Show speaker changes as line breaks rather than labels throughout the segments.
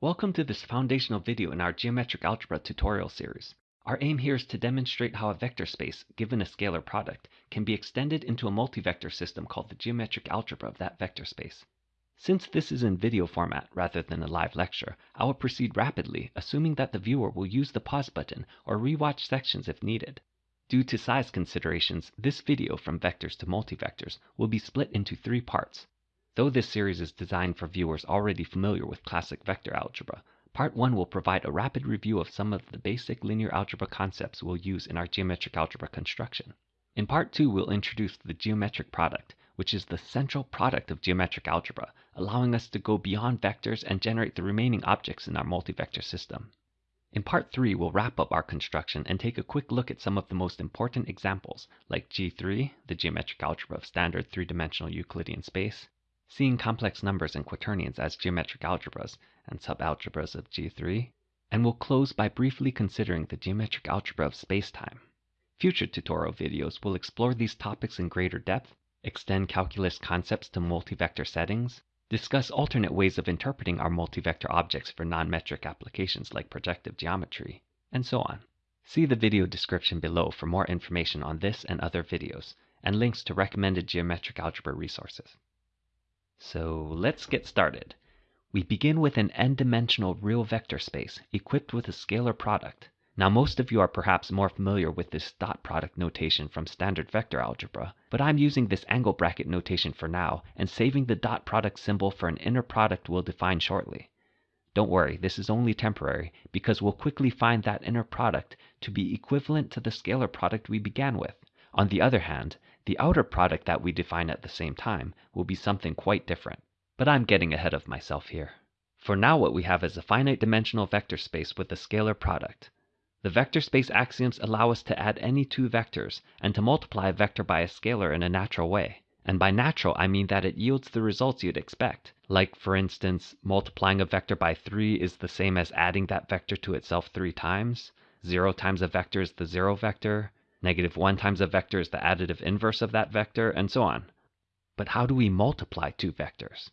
Welcome to this foundational video in our geometric algebra tutorial series. Our aim here is to demonstrate how a vector space, given a scalar product, can be extended into a multivector system called the geometric algebra of that vector space. Since this is in video format rather than a live lecture, I will proceed rapidly, assuming that the viewer will use the pause button or rewatch sections if needed. Due to size considerations, this video from vectors to multivectors will be split into three parts. Though this series is designed for viewers already familiar with classic vector algebra, Part 1 will provide a rapid review of some of the basic linear algebra concepts we'll use in our geometric algebra construction. In Part 2, we'll introduce the geometric product, which is the central product of geometric algebra, allowing us to go beyond vectors and generate the remaining objects in our multivector system. In Part 3, we'll wrap up our construction and take a quick look at some of the most important examples, like G3, the geometric algebra of standard three-dimensional Euclidean space, seeing complex numbers and quaternions as geometric algebras and subalgebras of G3, and we'll close by briefly considering the geometric algebra of spacetime. Future tutorial videos will explore these topics in greater depth, extend calculus concepts to multivector settings, discuss alternate ways of interpreting our multivector objects for non-metric applications like projective geometry, and so on. See the video description below for more information on this and other videos, and links to recommended geometric algebra resources. So let's get started. We begin with an n-dimensional real vector space equipped with a scalar product. Now most of you are perhaps more familiar with this dot product notation from standard vector algebra, but I'm using this angle bracket notation for now and saving the dot product symbol for an inner product we'll define shortly. Don't worry, this is only temporary because we'll quickly find that inner product to be equivalent to the scalar product we began with. On the other hand, the outer product that we define at the same time will be something quite different. But I'm getting ahead of myself here. For now what we have is a finite dimensional vector space with a scalar product. The vector space axioms allow us to add any two vectors and to multiply a vector by a scalar in a natural way. And by natural I mean that it yields the results you'd expect. Like for instance, multiplying a vector by 3 is the same as adding that vector to itself 3 times. 0 times a vector is the 0 vector. Negative 1 times a vector is the additive inverse of that vector, and so on. But how do we multiply two vectors?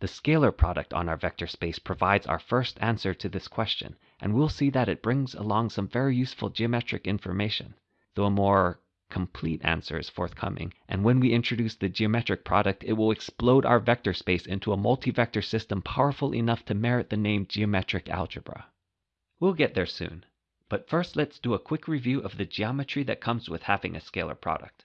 The scalar product on our vector space provides our first answer to this question, and we'll see that it brings along some very useful geometric information, though a more complete answer is forthcoming, and when we introduce the geometric product, it will explode our vector space into a multivector system powerful enough to merit the name geometric algebra. We'll get there soon. But first let's do a quick review of the geometry that comes with having a scalar product.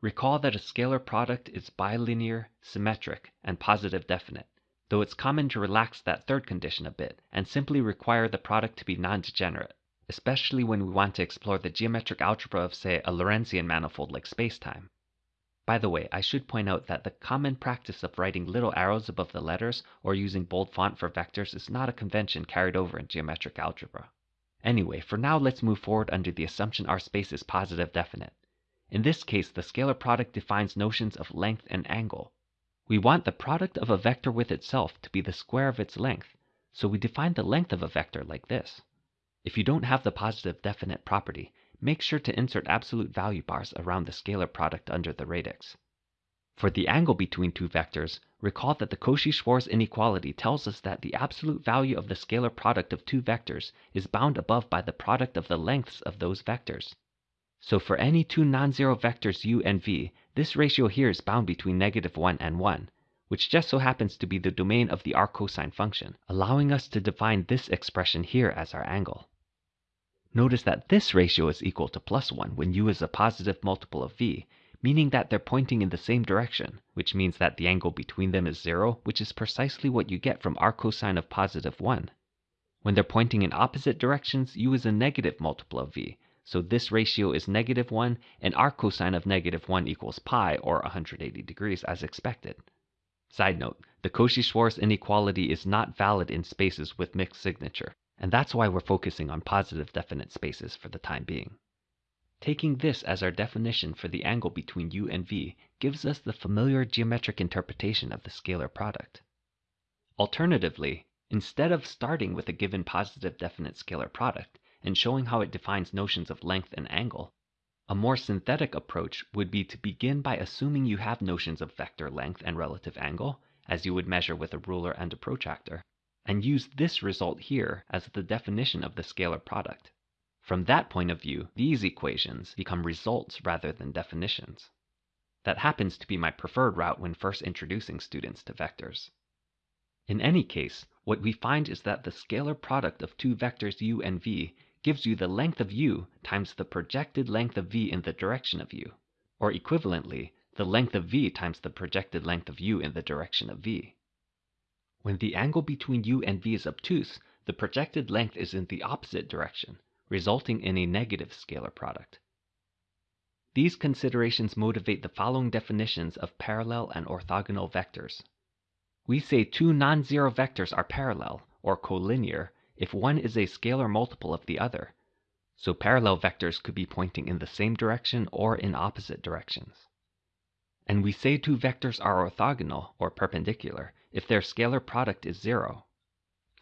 Recall that a scalar product is bilinear, symmetric, and positive definite, though it's common to relax that third condition a bit and simply require the product to be non-degenerate, especially when we want to explore the geometric algebra of say a Lorentzian manifold like spacetime. By the way, I should point out that the common practice of writing little arrows above the letters or using bold font for vectors is not a convention carried over in geometric algebra. Anyway, for now let's move forward under the assumption our space is positive definite. In this case, the scalar product defines notions of length and angle. We want the product of a vector with itself to be the square of its length, so we define the length of a vector like this. If you don't have the positive definite property, make sure to insert absolute value bars around the scalar product under the radix. For the angle between two vectors, recall that the Cauchy-Schwarz inequality tells us that the absolute value of the scalar product of two vectors is bound above by the product of the lengths of those vectors. So for any two non-zero vectors u and v, this ratio here is bound between negative 1 and 1, which just so happens to be the domain of the arccosine function, allowing us to define this expression here as our angle. Notice that this ratio is equal to plus 1 when u is a positive multiple of v, meaning that they're pointing in the same direction, which means that the angle between them is zero, which is precisely what you get from arccosine of positive 1. When they're pointing in opposite directions, u is a negative multiple of v, so this ratio is negative 1, and arccosine of negative 1 equals pi, or 180 degrees, as expected. Side note, the Cauchy-Schwarz inequality is not valid in spaces with mixed signature, and that's why we're focusing on positive definite spaces for the time being. Taking this as our definition for the angle between u and v gives us the familiar geometric interpretation of the scalar product. Alternatively, instead of starting with a given positive definite scalar product and showing how it defines notions of length and angle, a more synthetic approach would be to begin by assuming you have notions of vector length and relative angle, as you would measure with a ruler and a protractor, and use this result here as the definition of the scalar product. From that point of view, these equations become results rather than definitions. That happens to be my preferred route when first introducing students to vectors. In any case, what we find is that the scalar product of two vectors u and v gives you the length of u times the projected length of v in the direction of u, or equivalently, the length of v times the projected length of u in the direction of v. When the angle between u and v is obtuse, the projected length is in the opposite direction, resulting in a negative scalar product. These considerations motivate the following definitions of parallel and orthogonal vectors. We say two non-zero vectors are parallel, or collinear, if one is a scalar multiple of the other. So parallel vectors could be pointing in the same direction or in opposite directions. And we say two vectors are orthogonal, or perpendicular, if their scalar product is zero.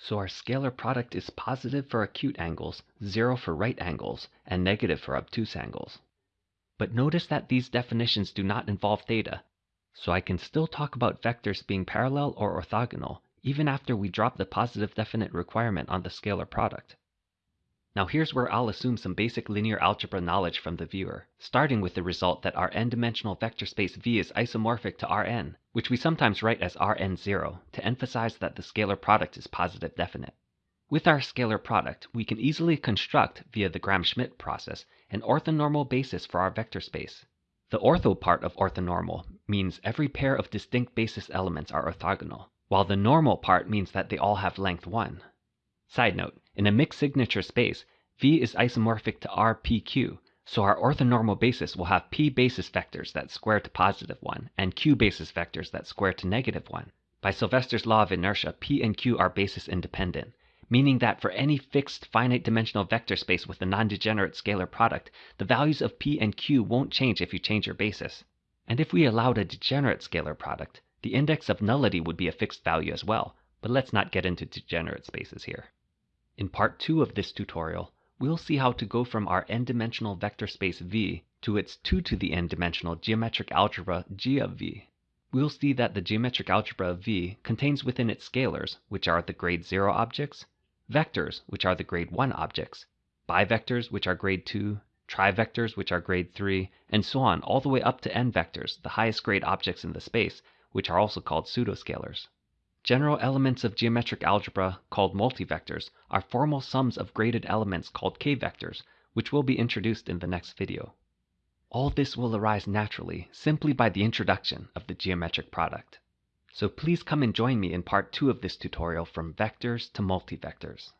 So our scalar product is positive for acute angles, zero for right angles, and negative for obtuse angles. But notice that these definitions do not involve theta, so I can still talk about vectors being parallel or orthogonal, even after we drop the positive definite requirement on the scalar product. Now here's where I'll assume some basic linear algebra knowledge from the viewer, starting with the result that our n-dimensional vector space V is isomorphic to Rn, which we sometimes write as Rn0, to emphasize that the scalar product is positive definite. With our scalar product, we can easily construct, via the Gram-Schmidt process, an orthonormal basis for our vector space. The ortho part of orthonormal means every pair of distinct basis elements are orthogonal, while the normal part means that they all have length 1. Side note, in a mixed signature space, V is isomorphic to RPQ, so our orthonormal basis will have P basis vectors that square to positive 1 and Q basis vectors that square to negative 1. By Sylvester's law of inertia, P and Q are basis independent, meaning that for any fixed finite dimensional vector space with a non-degenerate scalar product, the values of p and q won't change if you change your basis. And if we allowed a degenerate scalar product, the index of nullity would be a fixed value as well, but let's not get into degenerate spaces here. In part 2 of this tutorial, we'll see how to go from our n-dimensional vector space V to its 2 to the n-dimensional geometric algebra G of V. We'll see that the geometric algebra of V contains within its scalars, which are the grade 0 objects, vectors, which are the grade 1 objects, bivectors, which are grade 2, trivectors, which are grade 3, and so on all the way up to n vectors, the highest grade objects in the space, which are also called pseudoscalars. General elements of geometric algebra, called multivectors, are formal sums of graded elements called k-vectors, which will be introduced in the next video. All this will arise naturally, simply by the introduction of the geometric product. So please come and join me in part 2 of this tutorial from vectors to multivectors.